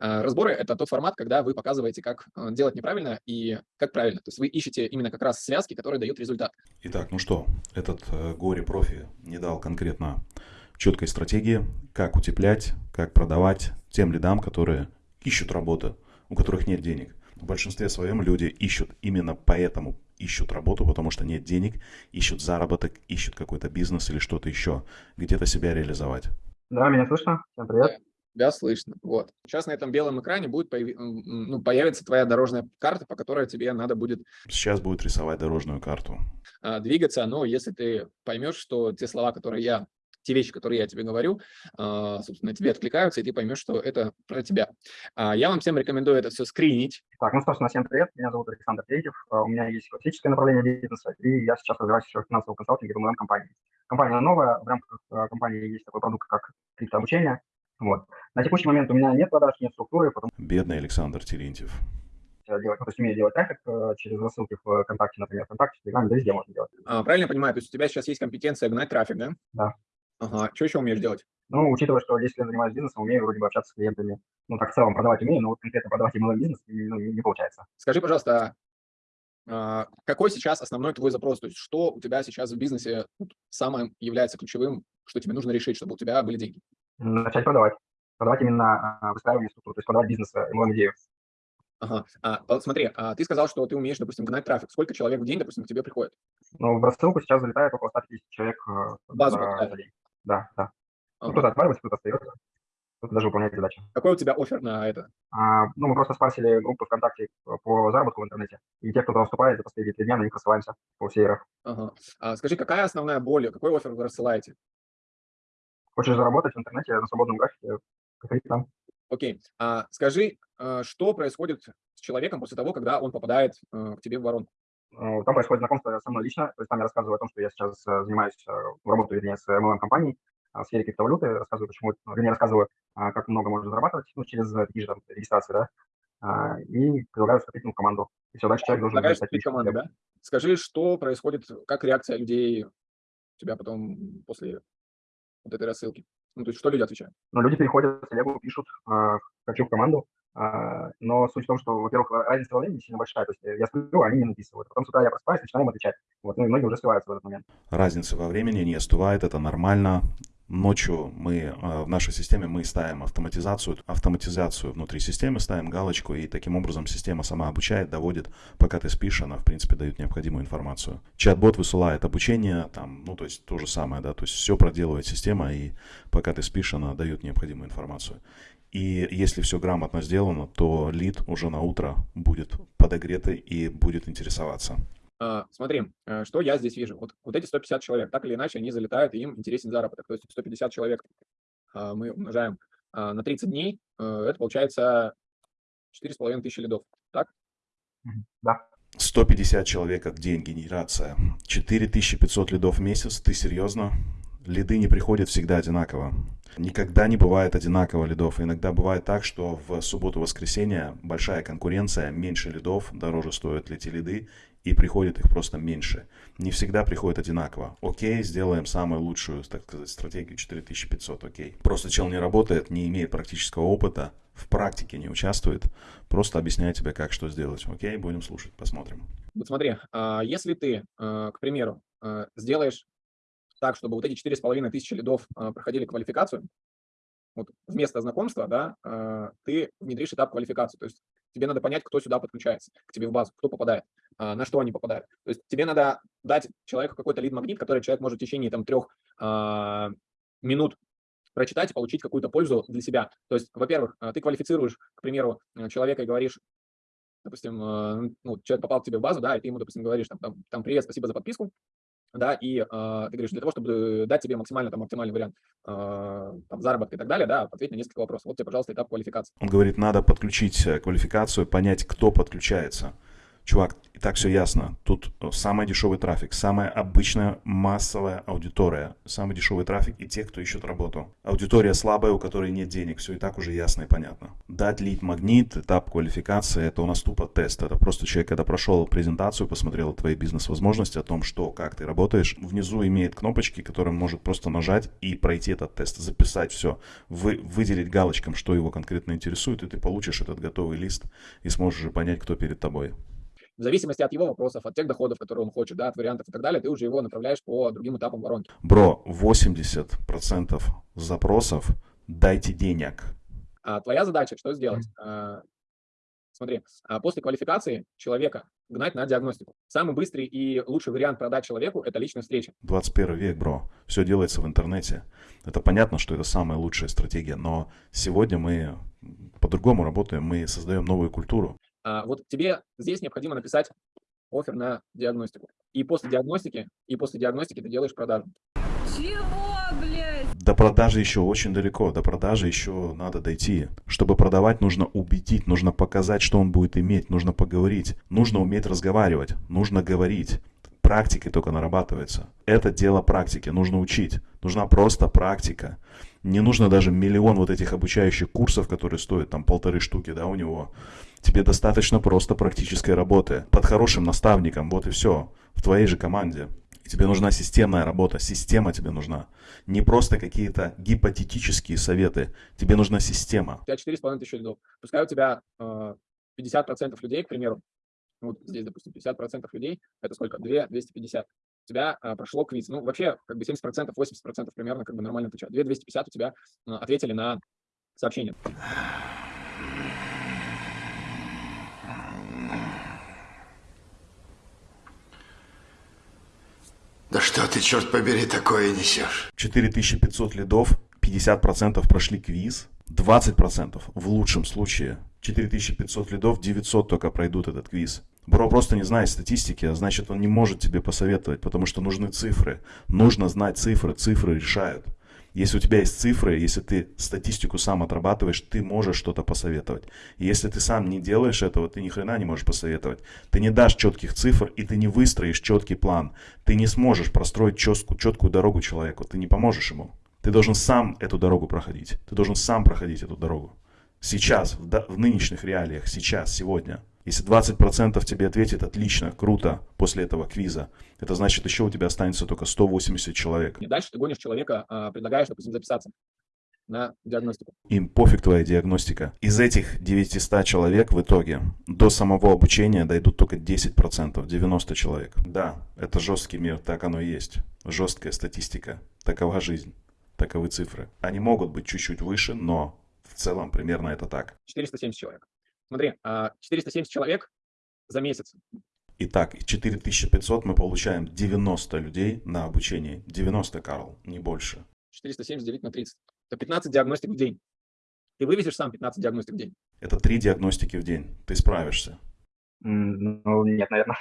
А, разборы – это тот формат, когда вы показываете, как а, делать неправильно и как правильно. То есть вы ищете именно как раз связки, которые дают результат. Итак, ну что, этот э, горе-профи не дал конкретно четкой стратегии, как утеплять, как продавать тем лидам, которые ищут работу, у которых нет денег. В большинстве своем люди ищут именно поэтому ищут работу, потому что нет денег, ищут заработок, ищут какой-то бизнес или что-то еще, где-то себя реализовать. Да, меня слышно? Всем привет. Тебя слышно. Вот. Сейчас на этом белом экране будет появи... ну, появится твоя дорожная карта, по которой тебе надо будет... Сейчас будет рисовать дорожную карту. А, двигаться, но если ты поймешь, что те слова, которые я те вещи, которые я тебе говорю, а, собственно, тебе откликаются, и ты поймешь, что это про тебя. А, я вам всем рекомендую это все скринить. Так, ну, собственно, всем привет. Меня зовут Александр Третьев. У меня есть классическое направление бизнеса, и я сейчас развиваюсь еще в финансовом консалтинге в MLM-компании. Компания новая, в рамках компании есть такой продукт, как криптообучение. Вот. На текущий момент у меня нет продаж, нет структуры. Потому... Бедный Александр Терентьев. Делать, ну, то есть умею делать трафик э, через рассылки в ВКонтакте, например, ВКонтакте, в Телеграме, да везде можно делать. А, правильно я понимаю, то есть у тебя сейчас есть компетенция гнать трафик, да? Да. Ага. Что еще умеешь делать? Ну, учитывая, что 10 лет занимаюсь бизнесом, умею вроде бы общаться с клиентами. Ну, так в целом продавать умею, но вот конкретно продавать именно бизнес ну, не, не получается. Скажи, пожалуйста, а, какой сейчас основной твой запрос? То есть что у тебя сейчас в бизнесе самым является ключевым, что тебе нужно решить, чтобы у тебя были деньги? Начать продавать продавать именно а, выстраивание структуры, то есть продавать бизнес, MLM идею. Ага. А, смотри, а ты сказал, что ты умеешь, допустим, гнать трафик. Сколько человек в день, допустим, к тебе приходит? Ну, в рассылку сейчас залетает около 150 человек э, Базу за, день. Да, да. Ну, ага. Ну, кто-то отваливается, кто-то остается, кто-то даже выполняет задачи. Какой у тебя офер на это? А, ну, мы просто спарсили группу ВКонтакте по заработку в интернете. И те, кто туда вступает, за последние три дня на них рассылаемся по всей РФ. Ага. А, скажи, какая основная боль, какой офер вы рассылаете? Хочешь заработать в интернете на свободном графике, Какие там? Окей. А, скажи, а, что происходит с человеком после того, когда он попадает а, к тебе в воронку? Ну, там происходит знакомство со мной лично, то есть там я рассказываю о том, что я сейчас э, занимаюсь, э, работаю, вернее, с MLM-компанией в сфере криптовалюты, рассказываю, почему, вернее, рассказываю, как много можно зарабатывать ну, через такие же там, регистрации, да, и предлагаю вступить в команду. И все, дальше человек должен... в команду, да? Скажи, что происходит, как реакция людей у тебя потом после вот этой рассылки? Ну, то есть что люди отвечают? Ну, люди переходят в телегу, пишут, э, хочу в команду, э, но суть в том, что, во-первых, разница во времени сильно большая, то есть я сплю, а они не написывают. Потом с утра я просыпаюсь, начинаю им отвечать. Вот, ну и многие уже сливаются в этот момент. Разница во времени не остывает, это нормально. Ночью мы э, в нашей системе мы ставим автоматизацию, автоматизацию внутри системы, ставим галочку, и таким образом система сама обучает, доводит, пока ты спишь, она в принципе дает необходимую информацию. Чат-бот высылает обучение, там, ну то есть то же самое, да, то есть все проделывает система, и пока ты спишь, она дает необходимую информацию. И если все грамотно сделано, то лид уже на утро будет подогретый и будет интересоваться. А, смотри, э, что я здесь вижу. Вот, вот эти 150 человек, так или иначе, они залетают, и им интересен заработок. То есть 150 человек а, мы умножаем а, на 30 дней, э, это получается 4,5 тысячи лидов, так? Да. 150 человек как день генерация, 4500 лидов в месяц, ты серьезно? Лиды не приходят всегда одинаково. Никогда не бывает одинаково лидов. Иногда бывает так, что в субботу-воскресенье большая конкуренция, меньше лидов, дороже стоят эти лиды, и приходит их просто меньше. Не всегда приходит одинаково. Окей, сделаем самую лучшую, так сказать, стратегию 4500, окей. Просто чел не работает, не имеет практического опыта, в практике не участвует, просто объясняет тебе, как что сделать. Окей, будем слушать, посмотрим. Вот смотри, а, если ты, а, к примеру, а, сделаешь так, чтобы вот эти 4,5 тысячи лидов проходили квалификацию, вот вместо знакомства, да, ты внедришь этап квалификации. То есть тебе надо понять, кто сюда подключается, к тебе в базу, кто попадает. А, на что они попадают. То есть тебе надо дать человеку какой-то лид-магнит, который человек может в течение там, трех а, минут прочитать и получить какую-то пользу для себя. То есть, во-первых, а, ты квалифицируешь, к примеру, человека и говоришь, допустим, ну, человек попал к тебе в базу, да, и ты ему, допустим, говоришь, там, там, там привет, спасибо за подписку, да, и э, ты говоришь, для того, чтобы дать тебе максимально там оптимальный вариант э, там, заработка и так далее, да, ответь на несколько вопросов. Вот тебе, пожалуйста, этап квалификации. Он говорит, надо подключить э, квалификацию, понять, кто подключается. Чувак, и так все ясно. Тут э, самый дешевый трафик, самая обычная массовая аудитория, самый дешевый трафик и те, кто ищет работу. Аудитория слабая, у которой нет денег, все и так уже ясно и понятно. Дать лид магнит, этап квалификации, это у нас тупо тест. Это просто человек, когда прошел презентацию, посмотрел твои бизнес-возможности, о том, что, как ты работаешь, внизу имеет кнопочки, которые может просто нажать и пройти этот тест, записать все, вы, выделить галочком, что его конкретно интересует, и ты получишь этот готовый лист и сможешь понять, кто перед тобой в зависимости от его вопросов, от тех доходов, которые он хочет, да, от вариантов и так далее, ты уже его направляешь по другим этапам воронки. Бро, 80% запросов дайте денег. А твоя задача что сделать? А, смотри, а после квалификации человека гнать на диагностику. Самый быстрый и лучший вариант продать человеку – это личная встреча. 21 век, бро. Все делается в интернете. Это понятно, что это самая лучшая стратегия, но сегодня мы по-другому работаем, мы создаем новую культуру. А, вот тебе здесь необходимо написать офер на диагностику. И после диагностики, и после диагностики ты делаешь продажу. Чего, блядь? До продажи еще очень далеко, до продажи еще надо дойти. Чтобы продавать, нужно убедить, нужно показать, что он будет иметь, нужно поговорить, нужно уметь разговаривать, нужно говорить. Практикой только нарабатывается. Это дело практики, нужно учить. Нужна просто практика. Не нужно даже миллион вот этих обучающих курсов, которые стоят там полторы штуки, да, у него. Тебе достаточно просто практической работы. Под хорошим наставником, вот и все. В твоей же команде. И тебе нужна системная работа, система тебе нужна. Не просто какие-то гипотетические советы. Тебе нужна система. У тебя 4,5 тысячи лидов. Пускай у тебя э, 50% людей, к примеру, вот здесь, допустим, 50% людей, это сколько? 2, 250 у тебя а, прошло квиз. Ну, вообще, как бы 70%, 80% примерно как бы нормально отвечают. 2250 у тебя а, ответили на сообщение. Да что ты, черт побери, такое несешь? 4500 лидов, 50% прошли квиз, 20% в лучшем случае. 4500 лидов, 900 только пройдут этот квиз. Бро просто не знает статистики, а значит он не может тебе посоветовать, потому что нужны цифры. Нужно знать цифры, цифры решают. Если у тебя есть цифры, если ты статистику сам отрабатываешь, ты можешь что-то посоветовать. И если ты сам не делаешь этого, ты ни хрена не можешь посоветовать. Ты не дашь четких цифр, и ты не выстроишь четкий план. Ты не сможешь простроить четкую, четкую дорогу человеку, ты не поможешь ему. Ты должен сам эту дорогу проходить. Ты должен сам проходить эту дорогу. Сейчас, в, в нынешних реалиях, сейчас, сегодня. Если 20% тебе ответит отлично, круто, после этого квиза, это значит, еще у тебя останется только 180 человек. И дальше ты гонишь человека, а, предлагаешь, допустим, записаться на диагностику. Им пофиг твоя диагностика. Из этих 900 человек в итоге до самого обучения дойдут только 10%, 90 человек. Да, это жесткий мир, так оно и есть. Жесткая статистика. Такова жизнь. Таковы цифры. Они могут быть чуть-чуть выше, но в целом примерно это так. 470 человек. Смотри, 470 а, человек за месяц. Итак, 4500 мы получаем 90 людей на обучение. 90, Карл, не больше. 470 делить на 30. Это 15 диагностик в день. Ты вывезешь сам 15 диагностик в день? Это 3 диагностики в день. Ты справишься? Ну, нет, наверное.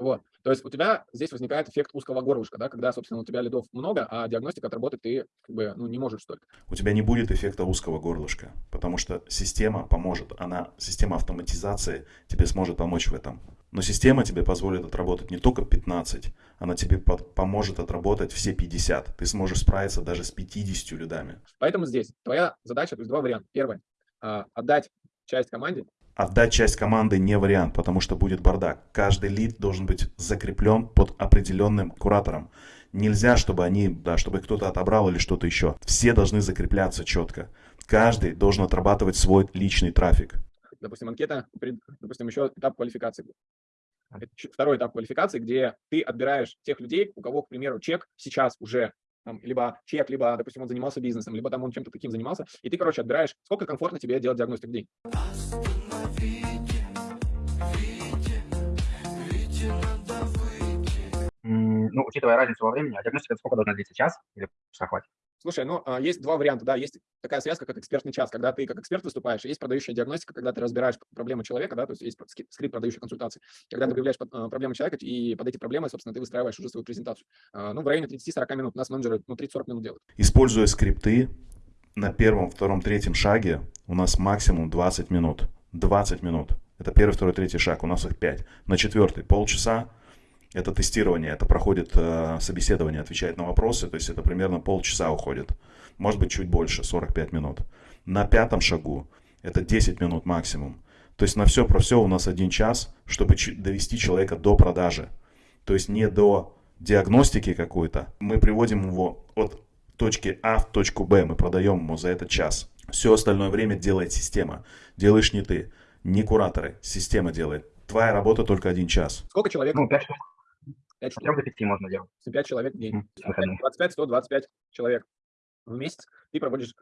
Вот. То есть у тебя здесь возникает эффект узкого горлышка, да, когда, собственно, у тебя лидов много, а диагностика отработать ты как бы, ну, не можешь столько. У тебя не будет эффекта узкого горлышка, потому что система поможет, она, система автоматизации тебе сможет помочь в этом. Но система тебе позволит отработать не только 15, она тебе под, поможет отработать все 50. Ты сможешь справиться даже с 50 лидами. Поэтому здесь твоя задача, то есть два варианта. Первый, а, отдать часть команде, Отдать часть команды не вариант, потому что будет бардак. Каждый лид должен быть закреплен под определенным куратором. Нельзя, чтобы они, да, чтобы кто-то отобрал или что-то еще. Все должны закрепляться четко. Каждый должен отрабатывать свой личный трафик. Допустим, анкета, допустим, еще этап квалификации. Второй этап квалификации, где ты отбираешь тех людей, у кого, к примеру, чек сейчас уже там, либо чек, либо, допустим, он занимался бизнесом, либо там он чем-то таким занимался, и ты, короче, отбираешь, сколько комфортно тебе делать диагностику в день. Ну, учитывая разницу во времени, а диагностика сколько должна длиться, час или часа хватит? Слушай, ну, а, есть два варианта, да, есть такая связка, как экспертный час, когда ты как эксперт выступаешь, есть продающая диагностика, когда ты разбираешь проблему человека, да, то есть есть скрипт продающей консультации, когда ты выявляешь а, проблему человека, и под эти проблемы, собственно, ты выстраиваешь уже свою презентацию. А, ну, в районе 30-40 минут, у нас менеджеры, ну, 30-40 минут делают. Используя скрипты, на первом, втором, третьем шаге у нас максимум 20 минут. 20 минут. Это первый, второй, третий шаг. У нас их пять. На четвертый полчаса это тестирование, это проходит э, собеседование, отвечает на вопросы, то есть это примерно полчаса уходит. Может быть чуть больше, 45 минут. На пятом шагу это 10 минут максимум. То есть на все про все у нас один час, чтобы довести человека до продажи. То есть не до диагностики какой-то. Мы приводим его от точки А в точку Б, мы продаем ему за этот час. Все остальное время делает система. Делаешь не ты, не кураторы, система делает. Твоя работа только один час. Сколько человек? Ну, 5 штук. 5 От 3 до 5 можно делать. 5 человек в день. М, выходные. 25-125 человек в месяц ты проводишь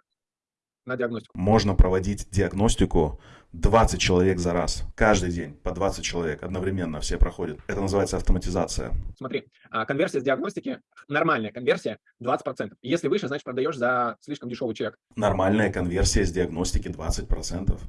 на диагностику. Можно проводить диагностику 20 человек за раз. Каждый день по 20 человек одновременно все проходят. Это называется автоматизация. Смотри, а, конверсия с диагностики, нормальная конверсия 20%. Если выше, значит продаешь за слишком дешевый чек. Нормальная конверсия с диагностики 20%.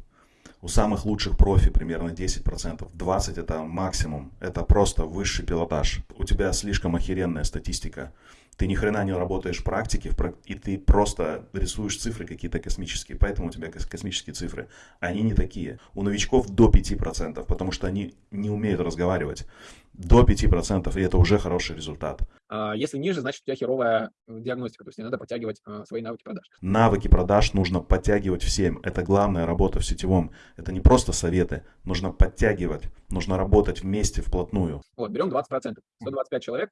У самых лучших профи примерно 10%. 20% это максимум. Это просто высший пилотаж. У тебя слишком охеренная статистика. Ты ни хрена не работаешь в практике, и ты просто рисуешь цифры какие-то космические. Поэтому у тебя кос- космические цифры. Они не такие. У новичков до 5%, потому что они не умеют разговаривать. До 5%, и это уже хороший результат. А, Если ниже, значит у тебя херовая э, диагностика, то есть тебе надо подтягивать а, свои навыки продаж. Навыки продаж нужно подтягивать всем. Это главная работа в сетевом. Это не просто советы. Нужно подтягивать. Нужно работать вместе, вплотную. Вот, берем 20%. 125 человек,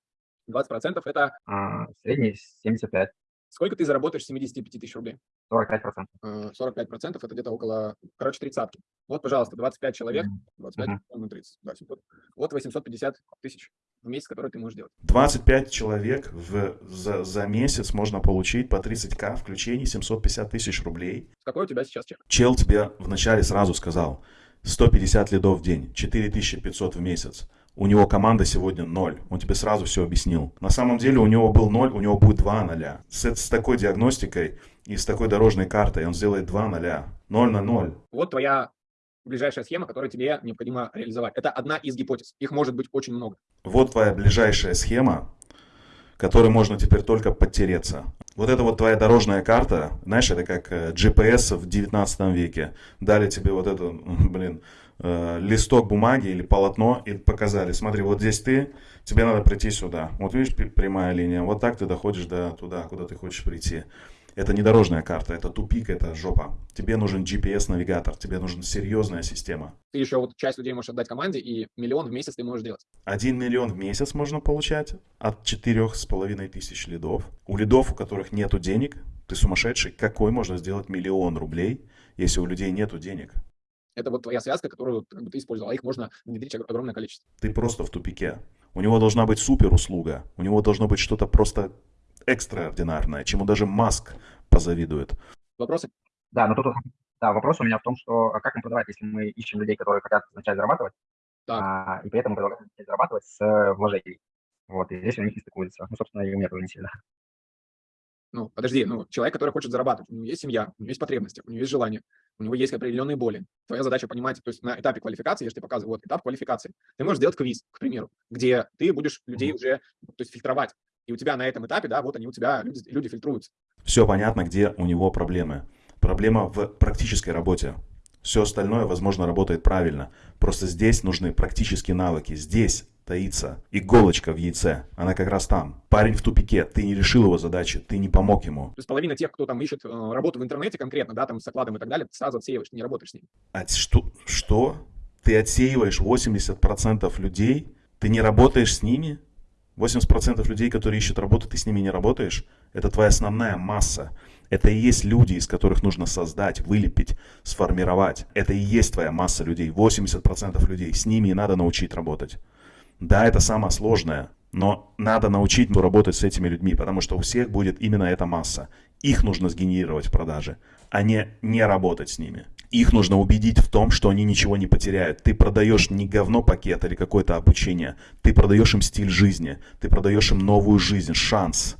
20% это А, средний 75, сколько ты заработаешь с 75 тысяч рублей? 45%. Э, 45% это где-то около, короче, тридцатки. Вот, пожалуйста, 25 человек, Мгм. 25 Мгм. ну, 30, да, 700. Вот 850 тысяч в месяц, которые ты можешь делать. 25 человек в, за, за месяц можно получить по 30к включений 750 тысяч рублей. Какой у тебя сейчас чек? Чел тебе вначале сразу сказал 150 лидов в день, 4500 в месяц. У него команда сегодня 0. Он тебе сразу все объяснил. На самом деле у него был 0, у него будет 2 ноля. С, с такой диагностикой и с такой дорожной картой он сделает 2 ноля. 0 на 0. Вот твоя ближайшая схема, которую тебе необходимо реализовать. Это одна из гипотез. Их может быть очень много. Вот твоя ближайшая схема, которой можно теперь только подтереться. Вот это вот твоя дорожная карта, знаешь, это как э, GPS в 19 веке. Дали тебе вот это, блин, э, листок бумаги или полотно и показали, смотри, вот здесь ты, тебе надо прийти сюда. Вот видишь, прямая линия, вот так ты доходишь до туда, куда ты хочешь прийти. Это не дорожная карта, это тупик, это жопа. Тебе нужен GPS-навигатор, тебе нужна серьезная система. Ты еще вот часть людей можешь отдать команде, и миллион в месяц ты можешь делать. 1 миллион в месяц можно получать от четырех с половиной тысяч лидов. У лидов, у которых нету денег, ты сумасшедший, какой можно сделать миллион рублей, если у людей нету денег? Это вот твоя связка, которую как бы, ты использовал. А их можно внедрить ог- огромное количество. Ты просто в тупике. У него должна быть супер услуга, у него должно быть что-то просто экстраординарное, чему даже Маск позавидует. Вопросы? Да, но тут да, вопрос у меня в том, что а как им продавать, если мы ищем людей, которые хотят начать зарабатывать, Так. а, и при этом предлагаем начать зарабатывать с э, вложений. Вот, и здесь у них не стыкуется. Ну, собственно, и у меня тоже не сильно. Ну, подожди, ну, человек, который хочет зарабатывать, у него есть семья, у него есть потребности, у него есть желание, у него есть определенные боли. Твоя задача понимать, то есть на этапе квалификации, я же тебе показываю, вот этап квалификации, ты можешь сделать квиз, к примеру, где ты будешь людей уже, то есть фильтровать. И у тебя на этом этапе, да, вот они у тебя, люди, люди фильтруются. Все понятно, где у него проблемы. Проблема в практической работе. Все остальное, возможно, работает правильно. Просто здесь нужны практические навыки. Здесь таится иголочка в яйце. Она как раз там. Парень в тупике. Ты не решил его задачи, ты не помог ему. То есть половина тех, кто там ищет э, работу в интернете конкретно, да, там с окладом и так далее, сразу отсеиваешь, ты не работаешь с ними. А что? Что? Ты отсеиваешь 80% людей? Ты не работаешь с ними? 80% людей, которые ищут работу, ты с ними не работаешь? Это твоя основная масса. Это и есть люди, из которых нужно создать, вылепить, сформировать. Это и есть твоя масса людей. 80% людей. С ними и надо научить работать. Да, это самое сложное, но надо научить работать с этими людьми, потому что у всех будет именно эта масса. Их нужно сгенерировать в продаже, а не не работать с ними. Их нужно убедить в том, что они ничего не потеряют. Ты продаешь не говно пакет или какое-то обучение. Ты продаешь им стиль жизни. Ты продаешь им новую жизнь, шанс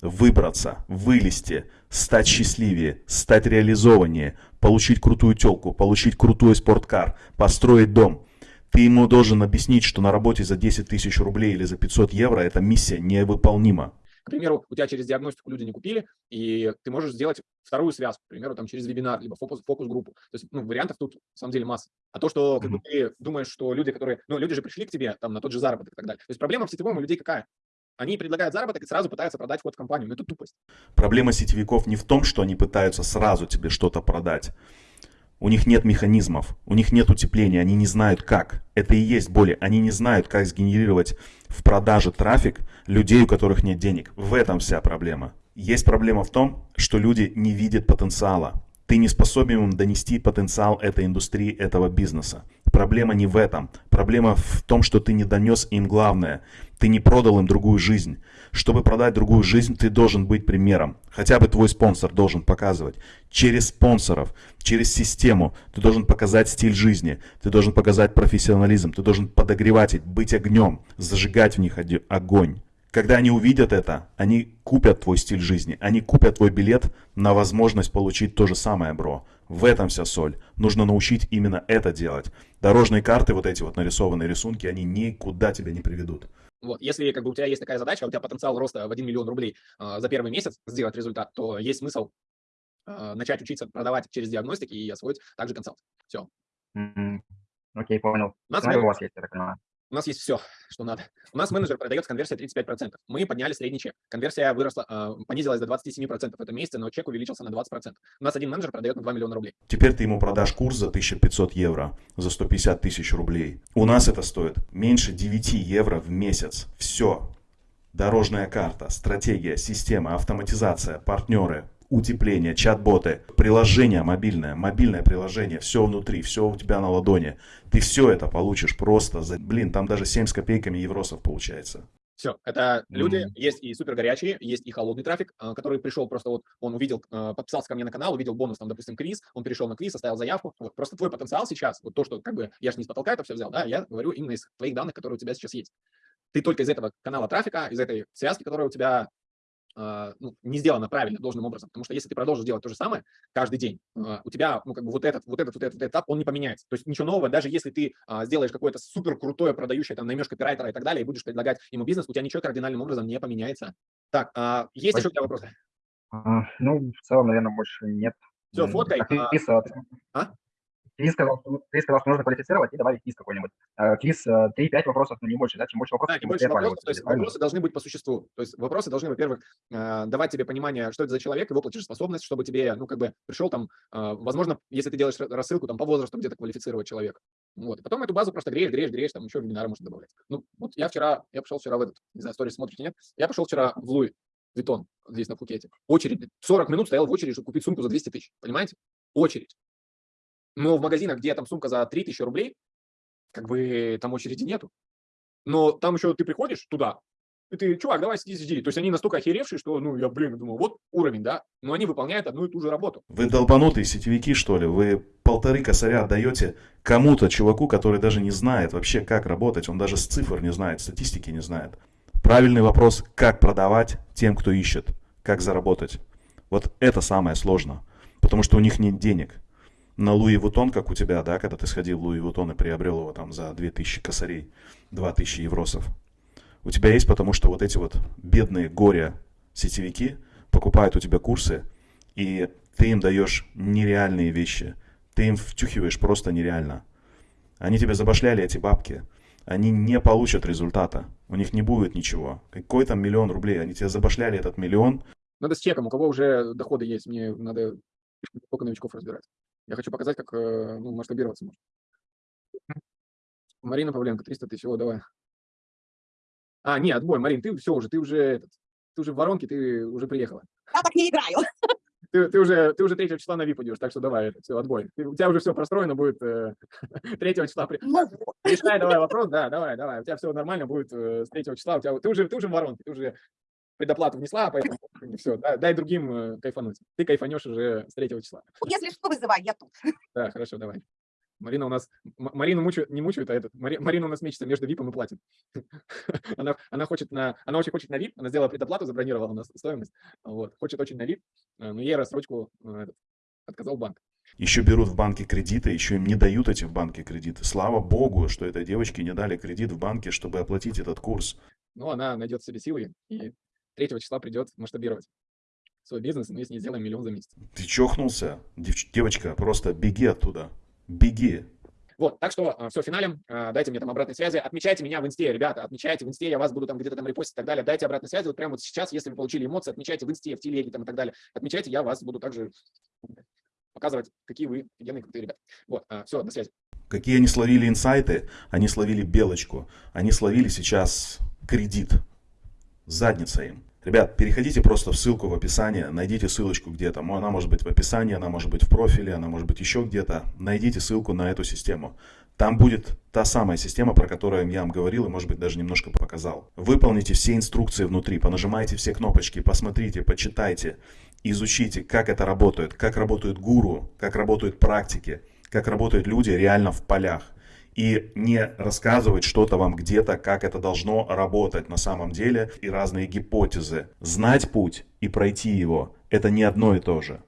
выбраться, вылезти, стать счастливее, стать реализованнее, получить крутую телку, получить крутой спорткар, построить дом. Ты ему должен объяснить, что на работе за 10 тысяч рублей или за 500 евро эта миссия невыполнима. К примеру, у тебя через диагностику люди не купили, и ты можешь сделать вторую связку, к примеру, там через вебинар, либо фокус, фокус-группу. То есть, ну, вариантов тут, на самом деле, масса. А то, что как бы, ты думаешь, что люди, которые, ну, люди же пришли к тебе там на тот же заработок и так далее. То есть проблема в сетевом у людей какая? Они предлагают заработок и сразу пытаются продать вход в компанию. Ну, это тупость. Проблема сетевиков не в том, что они пытаются сразу тебе что-то продать. У них нет механизмов, у них нет утепления, они не знают как. Это и есть боли. Они не знают, как сгенерировать в продаже трафик людей, у которых нет денег. В этом вся проблема. Есть проблема в том, что люди не видят потенциала. Ты не способен им донести потенциал этой индустрии, этого бизнеса. Проблема не в этом. Проблема в том, что ты не донес им главное. Ты не продал им другую жизнь. Чтобы продать другую жизнь, ты должен быть примером. Хотя бы твой спонсор должен показывать. Через спонсоров, через систему ты должен показать стиль жизни. Ты должен показать профессионализм. Ты должен подогревать их, быть огнем, зажигать в них огонь. Когда они увидят это, они купят твой стиль жизни, они купят твой билет на возможность получить то же самое, бро. В этом вся соль. Нужно научить именно это делать. Дорожные карты, вот эти вот нарисованные рисунки, они никуда тебя не приведут. Вот, если как бы у тебя есть такая задача, у тебя потенциал роста в 1 миллион рублей э, за первый месяц сделать результат, то есть смысл э, начать учиться продавать через диагностики и освоить также консалт. Все. М, Окей, понял. У нас, у вас есть, я так понимаю. У нас есть все, что надо. У нас менеджер продает с конверсией 35%. Мы подняли средний чек. Конверсия выросла, э, понизилась до 27% в этом месяце, но чек увеличился на 20%. У нас один менеджер продает на 2 миллиона рублей. Теперь ты ему продашь курс за 1500 евро, за 150 тысяч рублей. У нас это стоит меньше 9 евро в месяц. Все. Дорожная карта, стратегия, система, автоматизация, партнеры, утепление, чат-боты, приложение мобильное, мобильное приложение, все внутри, все у тебя на ладони. Ты все это получишь просто за, блин, там даже 7 с копейками евросов получается. Все, это люди, Мгм. есть и супер горячие, есть и холодный трафик, а, который пришел просто вот, он увидел, а, подписался ко мне на канал, увидел бонус, там, допустим, квиз, он перешел на квиз, оставил заявку. Вот, просто твой потенциал сейчас, вот то, что как бы, я же не с потолка это все взял, да, я говорю именно из твоих данных, которые у тебя сейчас есть. Ты только из этого канала трафика, из этой связки, которая у тебя ну, не сделано правильно, должным образом. Потому что если ты продолжишь делать то же самое каждый день, а, у тебя, ну, как бы вот этот, вот этот, вот этот, вот этот этап, он не поменяется. То есть ничего нового, даже если ты а, сделаешь какое-то супер крутое продающее, там, наймешь копирайтера и так далее, и будешь предлагать ему бизнес, у тебя ничего кардинальным образом не поменяется. Так, а, есть еще у тебя вопросы? А, Ну, в целом, наверное, больше нет. Всё, М, фоткай, а Квиз сказал, что- квиз сказал, что нужно квалифицировать и добавить квиз какой-нибудь. А, Квиз э, 3-5 вопросов, но не больше, да? Чем больше вопросов, Да, тем больше вопросов, то есть правильно? вопросы должны быть по существу. То есть вопросы должны, во-первых, а, давать тебе понимание, что это за человек, его платежеспособность, чтобы тебе, ну, как бы пришел там, возможно, если ты делаешь ра- рассылку там по возрасту где-то квалифицировать человека. Вот. И потом эту базу просто греешь, греешь, греешь, там еще вебинары можно добавлять. Ну, вот я вчера, я пошел вчера в этот, не знаю, сторис смотрите, нет? Я пошел вчера в Луи Витон, здесь на Пхукете. Очередь, блин, 40 минут стоял в очереди, чтобы купить сумку за 200 тысяч, понимаете? Очередь. Но в магазинах, где там сумка за 3000 рублей, как бы там очереди нету. Но там еще ты приходишь туда, и ты, чувак, давай сиди, сиди. То есть они настолько охеревшие, что, ну, я, блин, думаю, вот уровень, да, но они выполняют одну и ту же работу. Вы долбанутые сетевики, что ли? Вы полторы косаря отдаете кому-то, чуваку, который даже не знает вообще, как работать. Он даже с цифр не знает, статистики не знает. Правильный вопрос, как продавать тем, кто ищет, как заработать. Вот это самое сложное, потому что у них нет денег. На Луи Вутон, как у тебя, да, когда ты сходил в Луи Вутон и приобрел его там за 2000 косарей, 2000 евросов. У тебя есть, потому что вот эти вот бедные горя сетевики покупают у тебя курсы, и ты им даешь нереальные вещи. Ты им втюхиваешь просто нереально. Они тебе забашляли эти бабки. Они не получат результата. У них не будет ничего. Какой там миллион рублей? Они тебе забашляли этот миллион. Надо с чеком, у кого уже доходы есть, мне надо только новичков разбирать. Я хочу показать, как э, ну, масштабироваться можно. Марина Павленко, 300 тысяч, о, давай. А, не, отбой, Марин, ты все уже, ты уже, этот, ты уже в воронке, ты уже приехала. Я так не играю. Ты, ты уже, ты уже 3 числа на VIP идешь, так что давай, это, все, отбой. Ты- у тебя уже все простроено будет э, 3 числа. При... Ну, Решай давай вопрос, да, давай, давай. У тебя все нормально будет э, с 3 числа. У тебя, ты, уже, ты уже в воронке, ты уже предоплату внесла, поэтому все, дай другим э, кайфануть. Ты кайфанешь уже с 3 числа. если что, вызывай, я тут. Да, хорошо, давай. Марина у нас, Марину мучают, не мучают, а этот, Мари- Марина у нас мечется между випом и платин. Она, она хочет на, она очень хочет на VIP, она сделала предоплату, забронировала у нас стоимость, вот, хочет очень на VIP, э, но ей рассрочку э, этот, отказал банк. Еще берут в банке кредиты, еще им не дают эти в банке кредиты. Слава богу, что этой девочке не дали кредит в банке, чтобы оплатить этот курс. Но она найдет в себе силы и 3 числа придет масштабировать свой бизнес, мы с ней сделаем миллион за месяц. Ты чохнулся? Девч- девочка, просто беги оттуда. Беги. Вот, так что все, финалем, а, дайте мне там обратной связи, отмечайте меня в инсте, ребята, отмечайте в инсте, я вас буду там где-то там репостить и так далее, дайте обратной связи, вот прямо вот сейчас, если вы получили эмоции, отмечайте в инсте, в телеге там и так далее, отмечайте, я вас буду также показывать, какие вы офигенные, крутые ребята. Вот, все, до связи. Какие они словили инсайты? Они словили белочку. Они словили сейчас кредит. Задница им. Ребят, переходите просто в ссылку в описании, найдите ссылочку где-то. Она может быть в описании, она может быть в профиле, она может быть еще где-то. Найдите ссылку на эту систему. Там будет та самая система, про которую я вам говорил и, может быть, даже немножко показал. Выполните все инструкции внутри, понажимайте все кнопочки, посмотрите, почитайте, изучите, как это работает, как работают гуру, как работают практики, как работают люди реально в полях и не рассказывать что-то вам где-то, как это должно работать на самом деле, и разные гипотезы. Знать путь и пройти его – это не одно и то же.